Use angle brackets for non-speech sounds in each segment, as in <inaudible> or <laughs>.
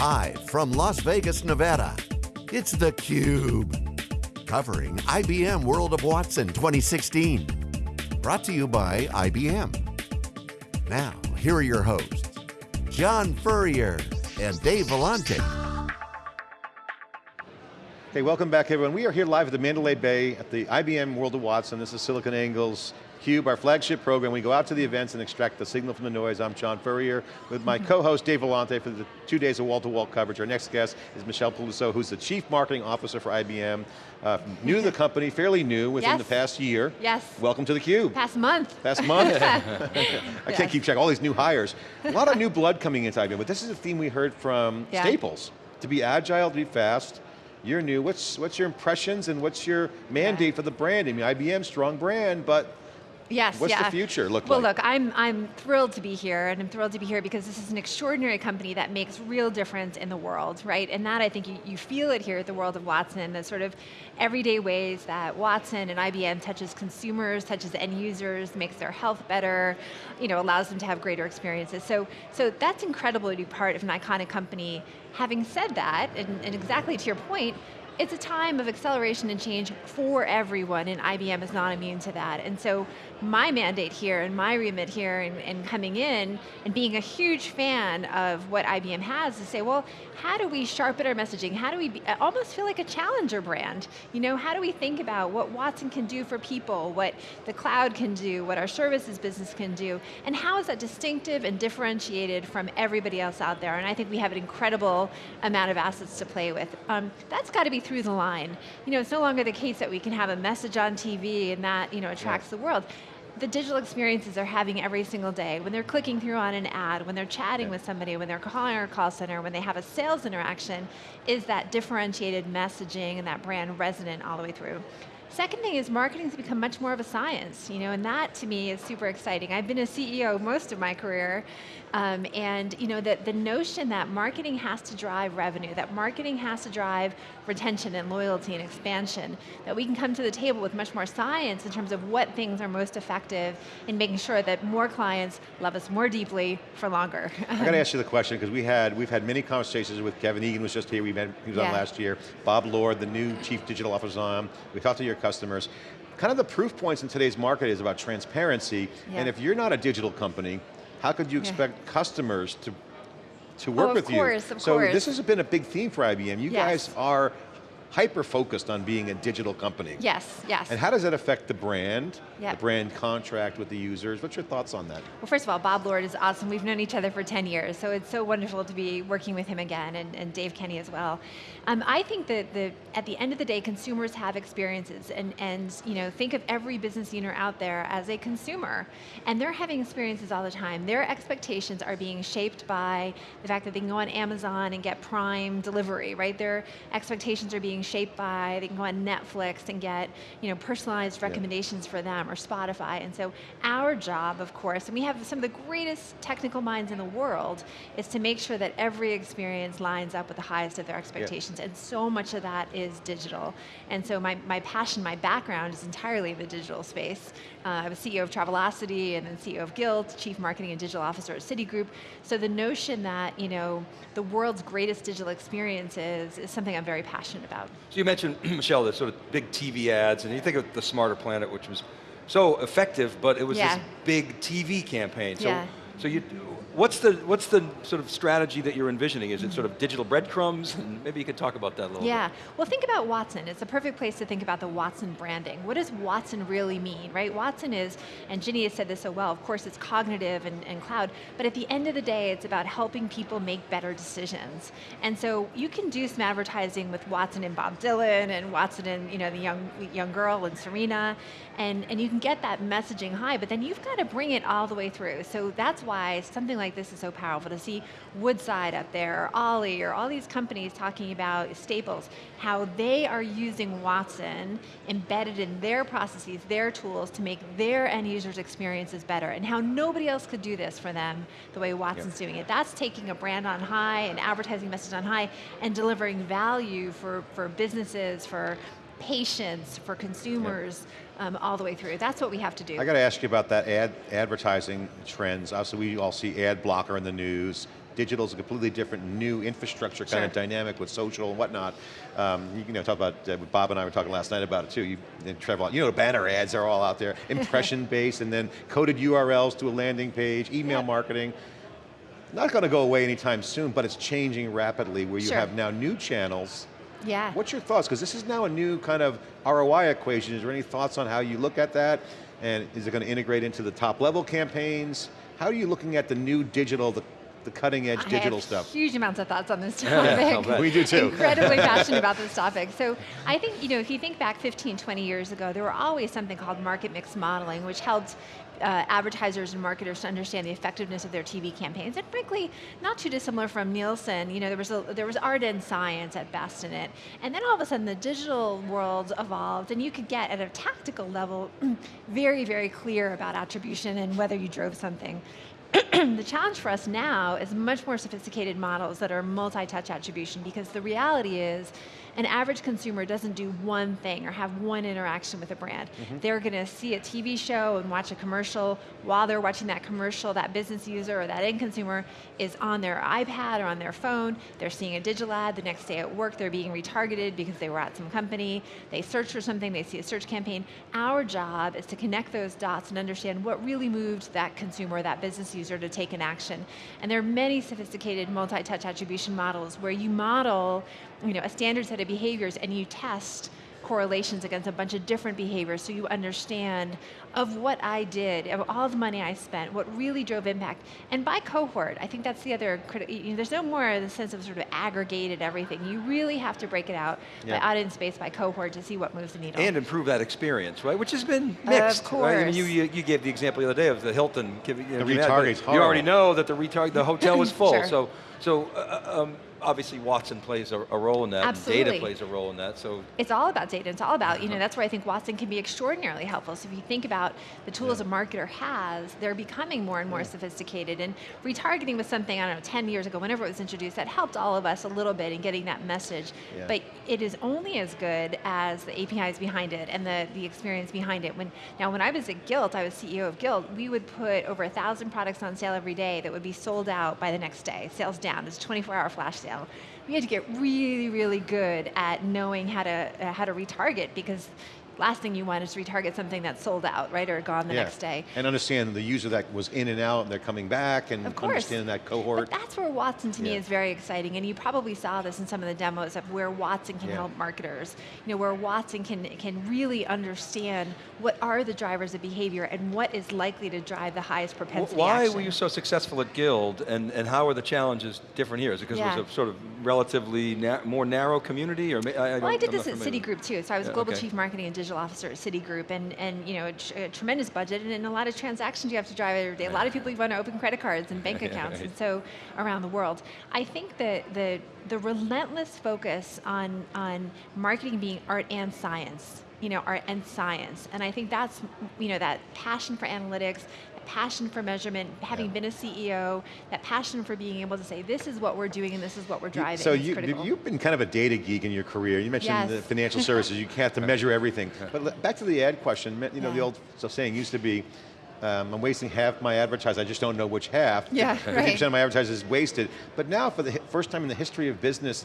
Live from Las Vegas, Nevada, it's theCUBE. Covering IBM World of Watson 2016. Brought to you by IBM. Now, here are your hosts, John Furrier and Dave Vellante. Hey, welcome back everyone. We are here live at the Mandalay Bay at the IBM World of Watson. This is SiliconANGLE's CUBE, our flagship program. We go out to the events and extract the signal from the noise. I'm John Furrier with my co-host Dave Vellante for the two days of wall-to-wall -wall coverage. Our next guest is Michelle Peluso, who's the Chief Marketing Officer for IBM. Uh, new to the company, fairly new within yes. the past year. Yes. Welcome to the Cube. Past month. Past month. <laughs> <laughs> I can't keep track, all these new hires. A lot of new blood coming into IBM, but this is a theme we heard from yeah. Staples. To be agile, to be fast, you're new. What's what's your impressions and what's your mandate yeah. for the brand? I mean, IBM, strong brand, but Yes, What's yeah. the future look well, like? Well look, I'm, I'm thrilled to be here, and I'm thrilled to be here because this is an extraordinary company that makes real difference in the world, right? And that I think you, you feel it here at the World of Watson, the sort of everyday ways that Watson and IBM touches consumers, touches end users, makes their health better, you know, allows them to have greater experiences. So, so that's incredible to be part of an iconic company. Having said that, and, and exactly to your point, it's a time of acceleration and change for everyone, and IBM is not immune to that. And so my mandate here and my remit here and, and, coming in and being a huge fan of what IBM has to say, well, how do we sharpen our messaging? How do we be, almost feel like a challenger brand? You know, how do we think about what Watson can do for people, what the cloud can do, what our services business can do, and how is that distinctive and differentiated from everybody else out there? And I think we have an incredible amount of assets to play with. Um, that's got to be through the line. You know, it's no longer the case that we can have a message on TV and that, you know, attracts yeah. the world the digital experiences they're having every single day, when they're clicking through on an ad, when they're chatting yeah. with somebody, when they're calling our call center, when they have a sales interaction, is that differentiated messaging and that brand resonant all the way through. Second thing is marketing has become much more of a science, you know, and that to me is super exciting. I've been a CEO most of my career, um, and you know, the, the notion that marketing has to drive revenue, that marketing has to drive retention and loyalty and expansion, that we can come to the table with much more science in terms of what things are most effective in making sure that more clients love us more deeply for longer. I got to <laughs> ask you the question, because we had, we've had many conversations with Kevin Egan was just here, we met, he was yeah. on last year, Bob Lord, the new Chief Digital Officer on, we talked to your customers. Kind of the proof points in today's market is about transparency, yeah. and if you're not a digital company, how could you expect yeah. customers to to oh, work oh, with course, you? Of so course. this has been a big theme for IBM. You yes. guys are hyper-focused on being a digital company. Yes, yes. And how does that affect the brand, yep. the brand contract with the users? What's your thoughts on that? Well, first of all, Bob Lord is awesome. We've known each other for 10 years, so it's so wonderful to be working with him again, and, and Dave Kenny as well. Um, I think that the, at the end of the day, consumers have experiences, and, and you know, think of every business owner out there as a consumer, and they're having experiences all the time. Their expectations are being shaped by the fact that they can go on Amazon and get Prime delivery, right? Their expectations are being shaped by they can go on Netflix and get you know, personalized recommendations yeah. for them, or Spotify. And so our job, of course, and we have some of the greatest technical minds in the world, is to make sure that every experience lines up with the highest of their expectations. Yeah. And so much of that is digital. And so my, my passion, my background is entirely the digital space. Uh, I was CEO of Travelocity and then CEO of Gilt, Chief Marketing and Digital Officer at Citigroup. So the notion that you know the world's greatest digital experiences is something I'm very passionate about. So you mentioned, <clears throat> Michelle, the sort of big TV ads, and you think of the Smarter Planet, which was so effective, but it was yeah. this big TV campaign. So, yeah. So you, What's the, what's the sort of strategy that you're envisioning? Is it sort of digital breadcrumbs? And maybe you could talk about that a little yeah. bit. well think about Watson. It's a perfect place to think about the Watson branding. What does Watson really mean, right? Watson is, and Ginni has said this so well, of course it's cognitive and, and cloud, but at the end of the day, it's about helping people make better decisions. And so you can do some advertising with Watson and Bob Dylan, and Watson and you know, the young, young girl and Serena, and, and you can get that messaging high, but then you've got to bring it all the way through. So that's why something like this is so powerful to see Woodside up there, or Ollie, or all these companies talking about Staples, how they are using Watson embedded in their processes, their tools to make their end users' experiences better, and how nobody else could do this for them the way Watson's yep. doing it. That's taking a brand on high, an advertising message on high, and delivering value for, for businesses, for patients, for consumers, um, all the way through. That's what we have to do. I got to ask you about that ad advertising trends. Obviously we all see ad blocker in the news, digital is a completely different new infrastructure kind of dynamic with social and whatnot. Um, you know, talk about, uh, Bob and I were talking last night about it too. You, and Trevor, you know, banner ads are all out there, <laughs> impression based, and then coded URLs to a landing page, email marketing. Not going to go away anytime soon, but it's changing rapidly where you Sure. have now new channels. Yeah. What's your thoughts? Because this is now a new kind of ROI equation. Is there any thoughts on how you look at that? And is it going to integrate into the top level campaigns? How are you looking at the new digital, the, the cutting edge digital I have stuff? huge amounts of thoughts on this <laughs> topic. bet. We do too. Incredibly <laughs> passionate about this topic. So I think, you know, if you think back 15, 20 years ago, there were always something called market mix modeling, which helped uh, advertisers and marketers to understand the effectiveness of their TV campaigns. And frankly, not too dissimilar from Nielsen. You know, there was, a, there was art and science at best in it. And then all of a sudden the digital world evolved and you could get at a tactical level <clears throat> very, very clear about attribution and whether you drove something. <clears throat> the challenge for us now is much more sophisticated models that are multi-touch attribution because the reality is an average consumer doesn't do one thing or have one interaction with a brand. Mm-hmm. They're going to see a TV show and watch a commercial. While they're watching that commercial, that business user or that end consumer is on their iPad or on their phone. They're seeing a digital ad. The next day at work, they're being retargeted because they were at some company. They search for something, they see a search campaign. Our job is to connect those dots and understand what really moved that consumer or that business user to take an action. And there are many sophisticated multi-touch attribution models where you model you know, a standard set of behaviors and you test correlations against a bunch of different behaviors so you understand of what I did, of all the money I spent, what really drove impact. And by cohort, I think that's the other critical, you know, there's no more the sense of sort of aggregated everything. You really have to break it out Yeah. by audience space, by cohort to see what moves the needle. And improve that experience, right? Which has been mixed. Of Right? I mean, you, you, you gave the example the other day of the Hilton giving you know, The giving retarget's You already know that the retarget, the hotel was <laughs> full. Sure. So, so uh, um, obviously Watson plays a, a role in that. and Data plays a role in that. So it's all about data. It's all about, you know, that's where I think Watson can be extraordinarily helpful. So if you think about the tools a marketer has, they're becoming more and more sophisticated. And retargeting was something, I don't know, 10 years ago, whenever it was introduced, that helped all of us a little bit in getting that message. Yeah. But it is only as good as the APIs behind it and the, the experience behind it. When Now, when I was at Gilt, I was CEO of Gilt, we would put over a thousand products on sale every day that would be sold out by the next day. Sales down. It's a 24-hour flash sale. We had to get really, really good at knowing how to uh, how to retarget because last thing you want is to retarget something that's sold out, right, or gone the Yeah. next day. And understand the user that was in and out and they're coming back and Of course. understanding that cohort. But that's where Watson to me is very exciting, and you probably saw this in some of the demos of where Watson can Yeah. help marketers. You know, where Watson can can really understand what are the drivers of behavior and what is likely to drive the highest wh- propensity why action. were you so successful at Gilt, and, and how are the challenges different here? Is it because it was a sort of relatively na- more narrow community, or I, I Well, I don't- did I'm this at. Citigroup too. So I was Yeah, global okay. chief marketing and digital officer at Citigroup, and and you know a, a tremendous budget and, and a lot of transactions you have to drive every day. A lot of people want to open credit cards and bank <laughs> accounts, right. and so around the world. I think that the the relentless focus on on marketing being art and science. You know, art and science, and I think that's you know that passion for analytics, passion for measurement, having Yeah. been a CEO, that passion for being able to say this is what we're doing and this is what we're driving. So you, you've been kind of a data geek in your career. You mentioned Yes. the financial services. You have to <laughs> measure everything. But back to the ad question. You know, the old saying used to be, um, I'm wasting half my advertising. I just don't know which half. Yeah, 50% right. of my advertising is wasted. But now, for the first time in the history of business,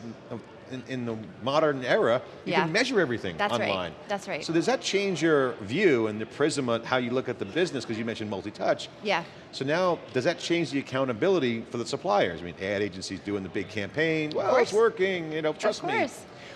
in, in, the modern era, you Yeah. can measure everything That's right. online. That's right. So does that change your view and the prism on how you look at the business? Because you mentioned multi-touch. Yeah. So now, does that change the accountability for the suppliers? I mean, ad agencies doing the big campaign. Well, it's working. You know, trust of me.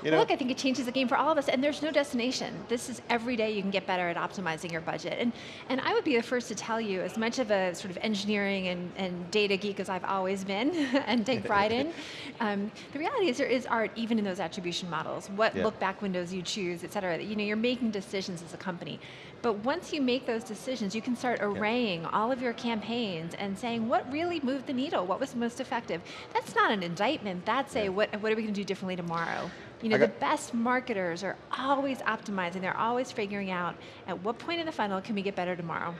You Well, know? look, I think it changes the game for all of us, and there's no destination. This is every day you can get better at optimizing your budget. And, and I would be the first to tell you, as much of a sort of engineering and, and data geek as I've always been <laughs> and take pride in, <laughs> um, the reality is there is art even in those attribution models, what Yeah. look back windows you choose, et cetera. You know, you're making decisions as a company. But once you make those decisions, you can start arraying all of your campaigns and saying what really moved the needle, what was most effective. That's not an indictment, that's a what, what are we going to do differently tomorrow? You know, the best marketers are always optimizing. They're always figuring out at what point in the funnel can we get better tomorrow.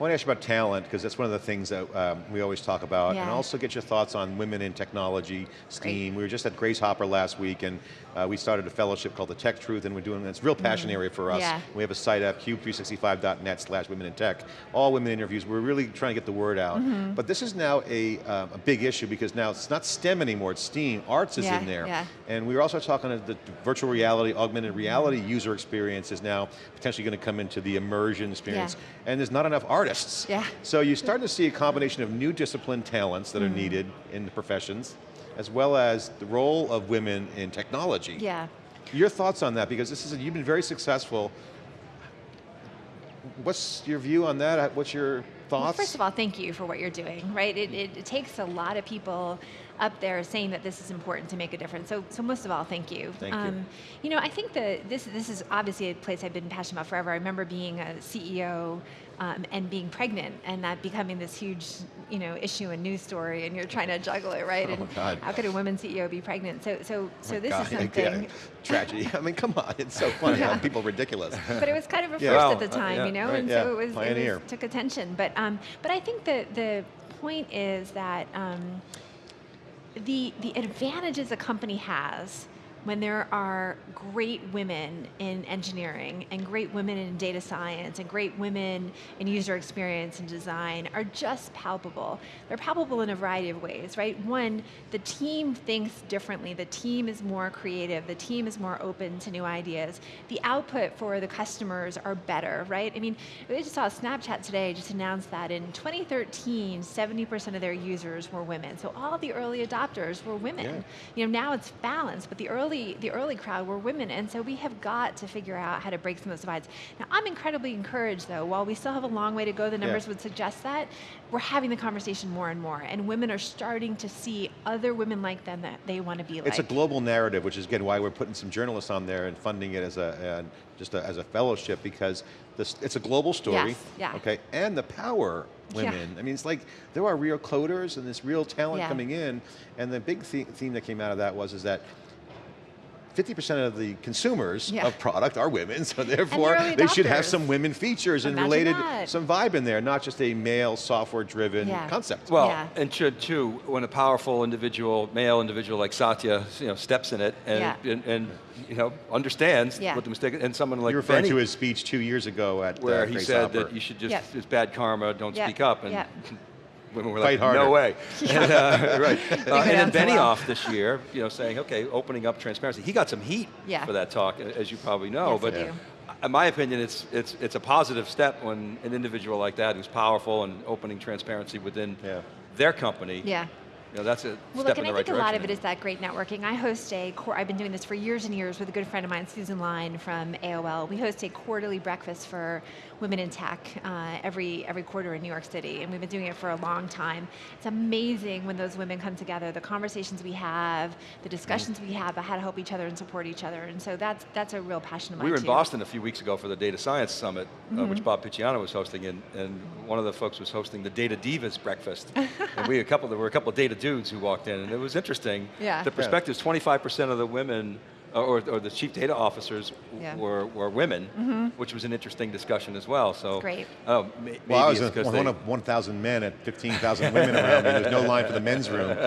I want to ask you about talent, because that's one of the things that um, we always talk about, and also get your thoughts on women in technology, STEAM. We were just at Grace Hopper last week, and uh, we started a fellowship called the Tech Truth, and we're doing, it's a real passion area for us. Yeah. We have a site up, cube365.net slash women in tech. All women interviews, we're really trying to get the word out. Mm-hmm. But this is now a, um, a big issue, because now it's not STEM anymore, it's STEAM, arts is Yeah, in there. yeah. And we were also talking about the virtual reality, augmented reality user experience is now potentially going to come into the immersion experience. And there's not enough artists. Yeah. So you're starting to see a combination of new discipline talents that are mm. needed in the professions, as well as the role of women in technology. Yeah. Your thoughts on that, because this is, you've been very successful. What's your view on that? What's your thoughts? Well, first of all, thank you for what you're doing, right? It, it, it takes a lot of people up there saying that this is important to make a difference. So, so most of all, thank you. Thank you. Um, you know, I think that this, this is obviously a place I've been passionate about forever. I remember being a CEO um, and being pregnant and that becoming this huge, you know, issue and news story and you're trying to juggle it, right? Oh, and God. how could a woman CEO be pregnant? So, so, so My this God, is <laughs> yeah, something, tragedy. I mean, come on, it's so funny how <laughs> people are ridiculous. but it was kind of a first Yeah. at the Wow, uh, time, yeah, you know, right, and yeah, so it was, it pioneer. was took attention. But um, but I think that the point is that um, the the advantages a company has when there are great women in engineering and great women in data science and great women in user experience and design are just palpable. They're palpable in a variety of ways, right? One, the team thinks differently. The team is more creative. The team is more open to new ideas. The output for the customers are better, right? I mean, we just saw Snapchat today just announced that in 2013, 70% of their users were women. So all the early adopters were women. Yeah. You know, now it's balanced, but the early the early crowd were women, and so we have got to figure out how to break some of those divides. Now, I'm incredibly encouraged, though. While we still have a long way to go, the numbers would suggest that we're having the conversation more and more, and women are starting to see other women like them that they want to be like. It's a global narrative, which is again why we're putting some journalists on there and funding it as a, uh, just a, as a fellowship because this, it's a global story. Yes, yeah. Okay, and the power women. Yeah. I mean, it's like there are real coders and this real talent Yeah. coming in, and the big theme that came out of that was is that 50% of the consumers Yeah. of product are women, so therefore early they should have some women features and related, that. some vibe in there, not just a male software-driven Yeah. concept. Well, Yeah. and should too, when a powerful individual, male individual like Satya, you know, steps in it and, Yeah. and, and, you know, understands Yeah. what the mistake is, and someone like You're referring Benny, to his speech two years ago at where uh, he Grace said Hopper. that you should just, Yep. it's bad karma, don't Yep. speak up, and Yep. Women were Fight like, harder. no way. <laughs> And, uh, <laughs> right. Uh, and then so well. Benioff this year, you know, saying, okay, opening up transparency. He got some heat Yeah. for that talk, as you probably know, Yes, I but do. in my opinion, it's, it's, it's a positive step when an individual like that who's powerful and opening transparency within Yeah. their company, yeah. You know, that's a Well, step look, in and the I right think a lot of it is that great networking. I host a, I've been doing this for years and years with a good friend of mine, Susan Lyne from AOL. We host a quarterly breakfast for women in tech uh, every every quarter in New York City, and we've been doing it for a long time. It's amazing when those women come together, the conversations we have, the discussions we have about how to help each other and support each other, and so that's that's a real passion of mine We were in too. Boston a few weeks ago for the Data Science Summit, uh, Mm-hmm. which Bob Picciano was hosting, and, and one of the folks was hosting the Data Divas breakfast. <laughs> and we a couple, there were a couple of data dudes who walked in, and it was interesting. Yeah. The perspectives, 25% of the women, or, or the chief data officers Yeah. were, were women, which was an interesting discussion as well. So, Great. Oh, maybe Well, I was it's a, 'cause one they- of 1,000 men at 15,000 women around me. There's no line for the men's room. <laughs>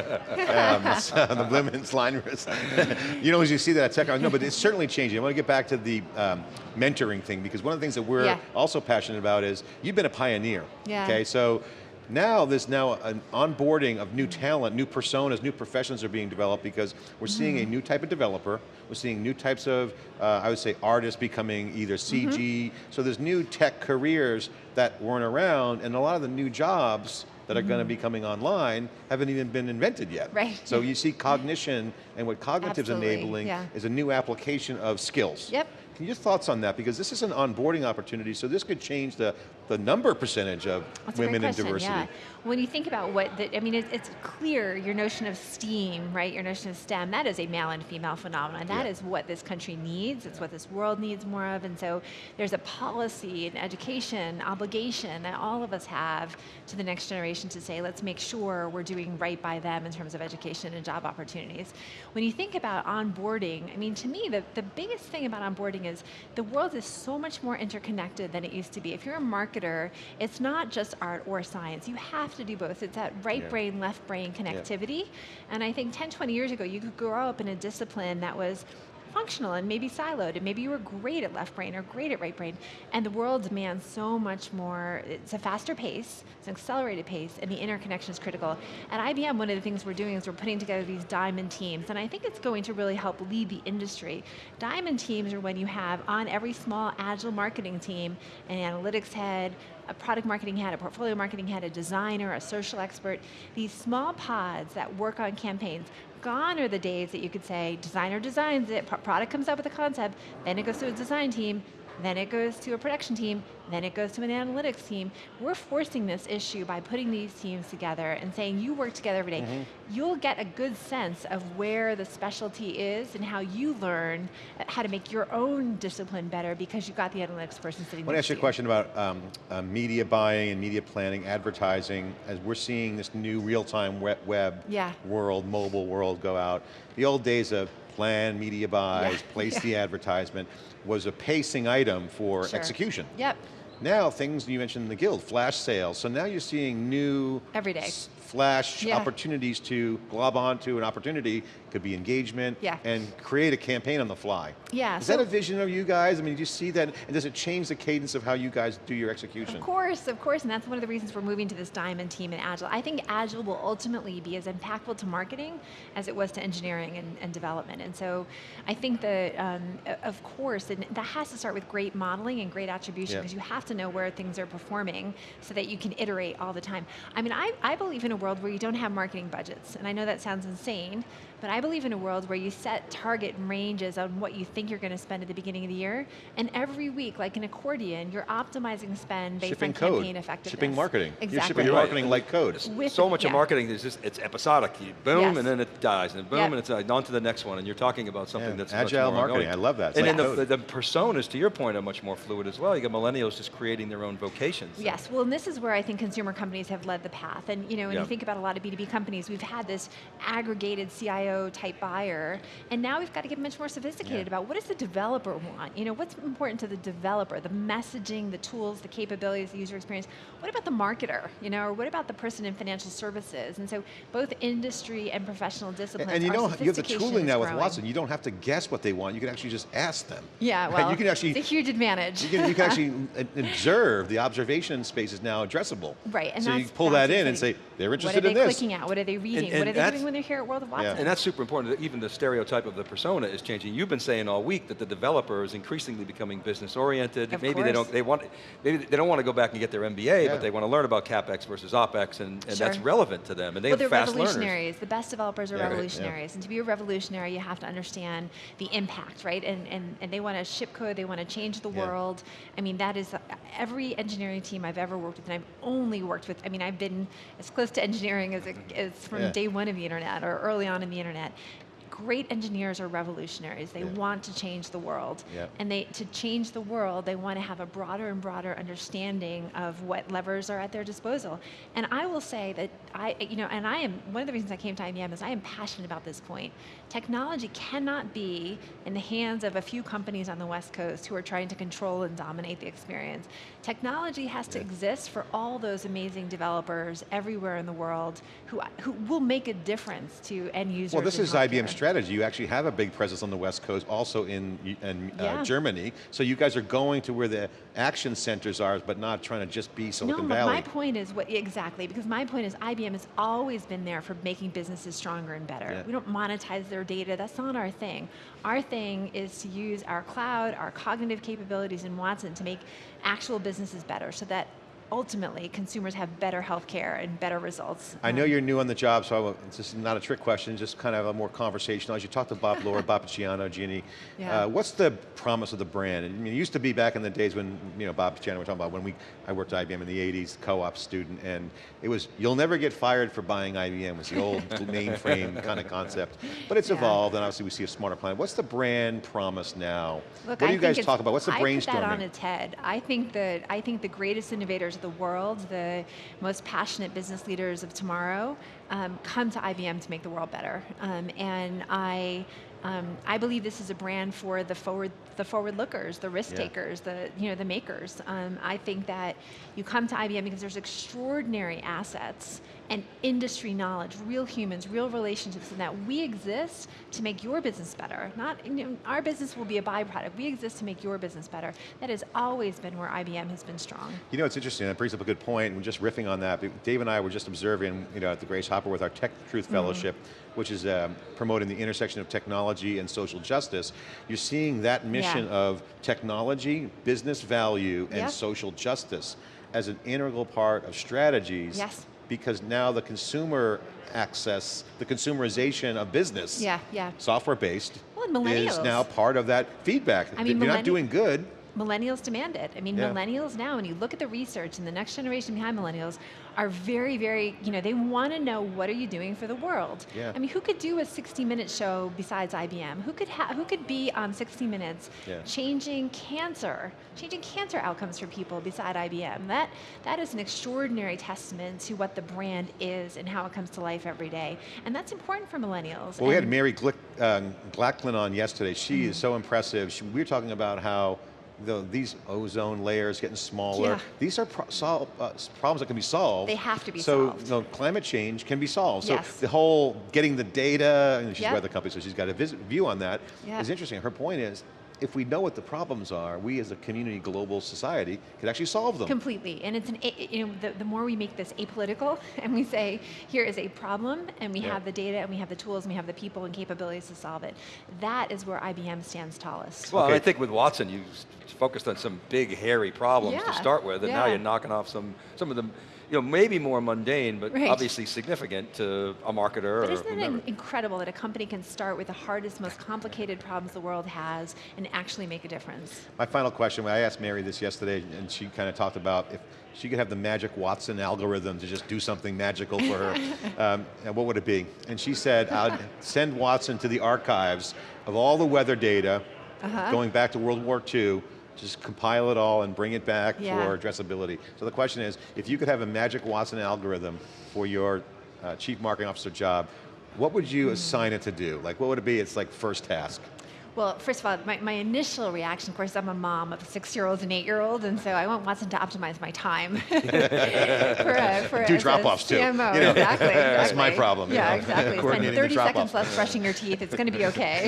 Um, <laughs> so the women's line was, <laughs> you know, as you see that at tech, no, but it's certainly changing. I want to get back to the um, mentoring thing because one of the things that we're Yeah. also passionate about is you've been a pioneer. Yeah. Okay, so now there's now an onboarding of new talent, new personas, new professions are being developed because we're seeing Mm-hmm. a new type of developer, we're seeing new types of, uh, I would say, artists becoming either CG, Mm-hmm. so there's new tech careers that weren't around, and a lot of the new jobs that are going to be coming online haven't even been invented yet. Mm-hmm. Right. So you see cognition, and what cognitive's Absolutely, enabling yeah. is a new application of skills. Yep. Can your thoughts on that? Because this is an onboarding opportunity, so this could change the, the number percentage of That's women in diversity. Yeah. when you think about what, the, I mean, it, it's clear your notion of STEAM, right? Your notion of STEM, that is a male and female phenomenon. That Yeah. is what this country needs. It's what this world needs more of. And so there's a policy and education obligation that all of us have to the next generation to say, let's make sure we're doing right by them in terms of education and job opportunities. When you think about onboarding, I mean, to me, the, the biggest thing about onboarding is the world is so much more interconnected than it used to be. If you're a marketer, it's not just art or science. You have to do both. It's that right Yeah. brain, left brain connectivity. And I think 10, 20 years ago, you could grow up in a discipline that was functional and maybe siloed and maybe you were great at left brain or great at right brain and the world demands so much more it's a faster pace it's an accelerated pace and the interconnection is critical at IBM one of the things we're doing is we're putting together these diamond teams and I think it's going to really help lead the industry diamond teams are when you have on every small agile marketing team an analytics head a product marketing head, a portfolio marketing head, a designer, a social expert, these small pods that work on campaigns. Gone are the days that you could say, designer designs it, product comes up with a concept, then it goes to a design team, then it goes to a production team, then it goes to an analytics team. We're forcing this issue by putting these teams together and saying you work together every day. You'll get a good sense of where the specialty is and how you learn how to make your own discipline better because you've got the analytics person sitting I want to ask you a question about um, uh, media buying and media planning, advertising, as we're seeing this new real-time web, web Yeah. world, mobile world go out. The old days of plan media buys, Yeah, <laughs> place yeah. the advertisement, was a pacing item for Sure. execution. Yep. Now things, you mentioned the Gilt, flash sales, so now you're seeing new Every day. Flash Yeah. opportunities to glob onto an opportunity, could be engagement, Yeah. and create a campaign on the fly. Yeah, Is so- that a vision of you guys? I mean, do you see that, and does it change the cadence of how you guys do your execution? Of course, of course, and that's one of the reasons we're moving to this diamond team in Agile. I think Agile will ultimately be as impactful to marketing as it was to engineering and, and development. And so I think that, um, of course, and that has to start with great modeling and great attribution Yeah. because you have to know where things are performing so that you can iterate all the time. I mean, I, I believe in a world where you don't have marketing budgets, and I know that sounds insane, but I believe in a world where you set target ranges on what you think you're going to spend at the beginning of the year, and every week, like an accordion, you're optimizing spend based shipping on code, campaign effectiveness. shipping marketing. Exactly. You're shipping You're right. marketing like code. With- so much of marketing is just it's episodic. You boom Yes. and then it dies, and boom Yep. and it's uh, on to the next one. And you're talking about something Yeah, that's agile much more marketing. ongoing. I love that. It's and like then code. the, the personas, to your point, are much more fluid as well. You got millennials just creating their own vocations. Yes, well, and this is where I think consumer companies have led the path. And you know, when Yeah. you think about a lot of B2B companies, we've had this aggregated CIO type buyer, and now we've got to get much more sophisticated Yeah. about what does the developer want? You know, what's important to the developer? The messaging, the tools, the capabilities, the user experience. What about the marketer? You know, or what about the person in financial services? And so both industry and professional disciplines. And you our know, you have the sophistication tooling is now with. Watson. You don't have to guess what they want. You can actually just ask them. Yeah, Right? well, you can actually it's a huge advantage. you can, you can actually <laughs> observe the observation space is now addressable. Right, and so you pull that in and say they're interested in this. What are they clicking at? What are they reading? and what are they doing when they're here at World of Watson? And that's super important. that Even the stereotype of the persona is changing. You've been saying all week that the developer is increasingly becoming business oriented. Of maybe they don't. They want. Maybe they don't want to go back and get their MBA, Yeah. but they want to learn about capex versus opex, and, and that's relevant to them. And they well, have they're fast learners. revolutionaries. The best developers are Yeah, right, yeah. revolutionaries. And to be a revolutionary, you have to understand the impact, right? And, and, and they want to ship code, they want to change the Yeah. world. I mean, that is every engineering team I've ever worked with, and I've only worked with, I mean, I've been as close to engineering as, it, as from Yeah. day one of the internet or early on in the internet internet. Great engineers are revolutionaries. They Yeah. want to change the world. Yeah. And they to change the world, they want to have a broader and broader understanding of what levers are at their disposal. And I will say that I, you know, and I am one of the reasons I came to IBM is I am passionate about this point. Technology cannot be in the hands of a few companies on the West Coast who are trying to control and dominate the experience. Technology has to Yeah. exist for all those amazing developers everywhere in the world who who will make a difference to end users. Well, this is IBM's. Strategy. You actually have a big presence on the West Coast, also in, in uh, Yeah. Germany. So you guys are going to where the action centers are, but not trying to just be Silicon no, Valley. my point is what exactly because my point is IBM has always been there for making businesses stronger and better. Yeah. We don't monetize their data. That's not our thing. Our thing is to use our cloud, our cognitive capabilities in Watson to make actual businesses better, so that ultimately consumers have better healthcare and better results. I know Um, you're new on the job, so I this is not a trick question, just kind of a more conversational. As you talk to Bob Lord, <laughs> Bob Picciano, Ginni, Yeah. uh, what's the promise of the brand? I mean, it used to be back in the days when, you know, Bob Picciano, we're talking about when we, I worked at IBM in the 80s, co-op student, and it was, you'll never get fired for buying IBM, was the old <laughs> mainframe kind of concept. But it's Yeah. evolved, and obviously we see a smarter plan. What's the brand promise now? Look, what do I you guys talk about? What's the I put that on its head. I think that I think the greatest innovators the world, the most passionate business leaders of tomorrow, um, come to IBM to make the world better. Um, and I. Um, I believe this is a brand for the forward, the forward lookers, the risk Yeah. takers, the you know the makers. Um, I think that you come to IBM because there's extraordinary assets and industry knowledge, real humans, real relationships, and that we exist to make your business better. Not you know, our business will be a byproduct. We exist to make your business better. That has always been where IBM has been strong. You know, it's interesting, that brings up a good point, and just riffing on that, Dave and I were just observing, you know, at the Grace Hopper with our Tech Truth Mm-hmm. Fellowship, which is um, promoting the intersection of technology and social justice. You're seeing that mission Yeah. of technology, business value, and Yeah. social justice as an integral part of strategies. Yes. Because now the consumer access, the consumerization of business, Yeah, yeah. software-based, Well, is now part of that feedback. I mean, You're not doing good, Millennials demand it. I mean, Yeah. millennials now, when you look at the research and the next generation behind millennials, are very, very, you know, they want to know what are you doing for the world. Yeah. I mean, who could do a 60-minute show besides IBM? Who could ha- who could be on 60 Minutes Yeah. changing cancer, changing cancer outcomes for people beside IBM? That that is an extraordinary testament to what the brand is and how it comes to life every day, and that's important for millennials. Well, we had Mary Glick, uh, Glackin on yesterday. She Mm-hmm. is so impressive. She, we were talking about how the, these ozone layers getting smaller. Yeah. These are pro- uh, problems that can be solved. They have to be so, solved. you know, climate change can be solved. So Yes. the whole getting the data, and she's with the company, so she's got a vis- view on that. Yeah. Is interesting. Her point is, if we know what the problems are, we as a community, global society, can actually solve them. Completely, and it's an, you know, the, the more we make this apolitical <laughs> and we say, here is a problem, and we Yeah. have the data, and we have the tools, and we have the people and capabilities to solve it, that is where IBM stands tallest. Well, Okay. I think with Watson, you focused on some big, hairy problems Yeah, to start with, and now you're knocking off some, some of them, you know, maybe more mundane, but Right. obviously significant to a marketer But or isn't it whomever. in- incredible that a company can start with the hardest, most complicated problems the world has and actually make a difference? My final question, I asked Mary this yesterday, and she kind of talked about if she could have the magic Watson algorithm to just do something magical for her, <laughs> um, and what would it be? And she said, I'd send Watson to the archives of all the weather data Uh-huh. going back to World War II, just compile it all and bring it back Yeah. for addressability. So the question is, if you could have a magic Watson algorithm for your uh, chief marketing officer job, what would Hmm. you assign it to do? Like what would it be? It's like first task. Well, first of all, my, my initial reaction, of course, I'm a mom of a six-year-old and eight-year-old, and so I want Watson to optimize my time. <laughs> <laughs> for for Do drop-offs, too, CMO, you know. exactly, <laughs> That's my exactly. problem, you Yeah, know, exactly. Spend coordinating the 30 drop-off. seconds less brushing your teeth, it's going to be okay.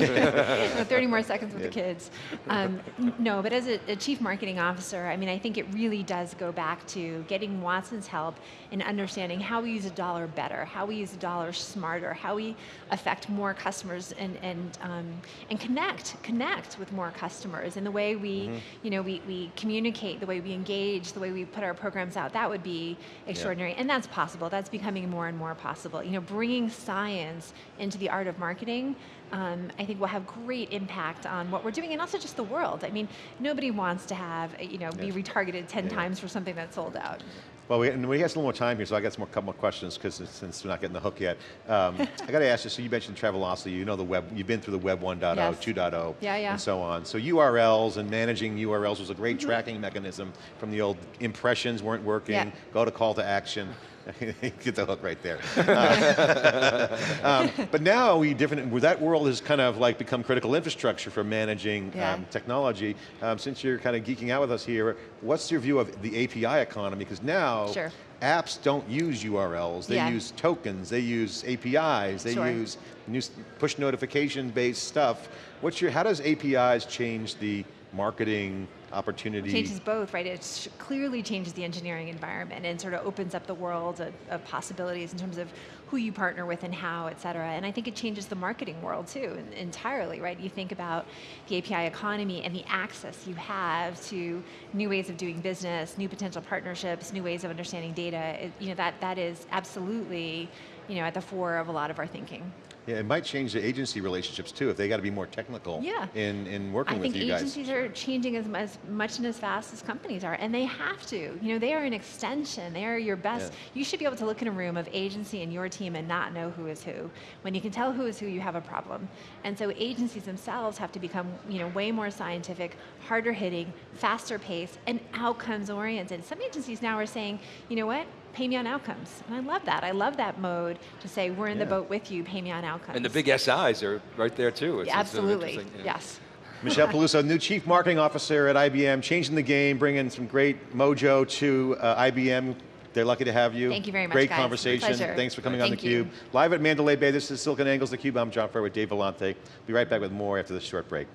You 30 more seconds with the kids. Um, no, but as a, a chief marketing officer, I mean, I think it really does go back to getting Watson's help in understanding how we use a dollar better, how we use a dollar smarter, how we affect more customers and and um, and connect connect with more customers and the way we you know we, we communicate, the way we engage, the way we put our programs out. That would be extraordinary, and that's possible. That's becoming more and more possible. You know, bringing science into the art of marketing. Um, I think will have great impact on what we're doing, and also just the world. I mean, nobody wants to have you know be retargeted ten Yeah. times for something that's sold out. Well, we, and we got some more time here, so I got some more couple more questions because since we're not getting the hook yet, um, <laughs> I got to ask you. So you mentioned Travelocity. You know the web. You've been through the Web 1.0, Yes. 2.0, Yeah, yeah. and so on. So URLs and managing URLs was a great Mm-hmm. tracking mechanism from the old impressions weren't working. Yeah. Go to call to action. <laughs> Get the hook right there. Uh, <laughs> um, but now we different. That world has kind of like become critical infrastructure for managing Yeah. um, technology. Um, since you're kind of geeking out with us here, what's your view of the API economy? Because now Sure. apps don't use URLs. They Yeah. use tokens. They use APIs. They Sure. use push notification based stuff. What's your? How does APIs change the marketing opportunity? changes both, right? It clearly changes the engineering environment and sort of opens up the world of, of possibilities in terms of who you partner with and how, et cetera. And I think it changes the marketing world too, entirely, right? You think about the API economy and the access you have to new ways of doing business, new potential partnerships, new ways of understanding data. It, you know, that, that is absolutely you know, at the fore of a lot of our thinking. Yeah, it might change the agency relationships too, if they got to be more technical Yeah. in, in working I with you guys. I think agencies are changing as, as much and as fast as companies are, and they have to. You know, they are an extension. They are your best. Yeah. You should be able to look in a room of agency and your team and not know who is who. When you can tell who is who, you have a problem. And so agencies themselves have to become, you know, way more scientific, harder hitting, faster paced, and outcomes oriented. Some agencies now are saying, you know what? Pay me on outcomes. And I love that. I love that mode to say, we're in the boat with you, pay me on outcomes. And the big SIs are right there too. It's, it's sort of Absolutely, interesting, yes. <laughs> Michelle Peluso, new Chief Marketing Officer at IBM, changing the game, bringing some great mojo to uh, IBM. They're lucky to have you. Thank you very much, Great guys. conversation. Thanks for coming Thank on you. theCUBE. Live at Mandalay Bay, this is SiliconANGLE's theCUBE. I'm John Furrier with Dave Vellante. Be right back with more after this short break.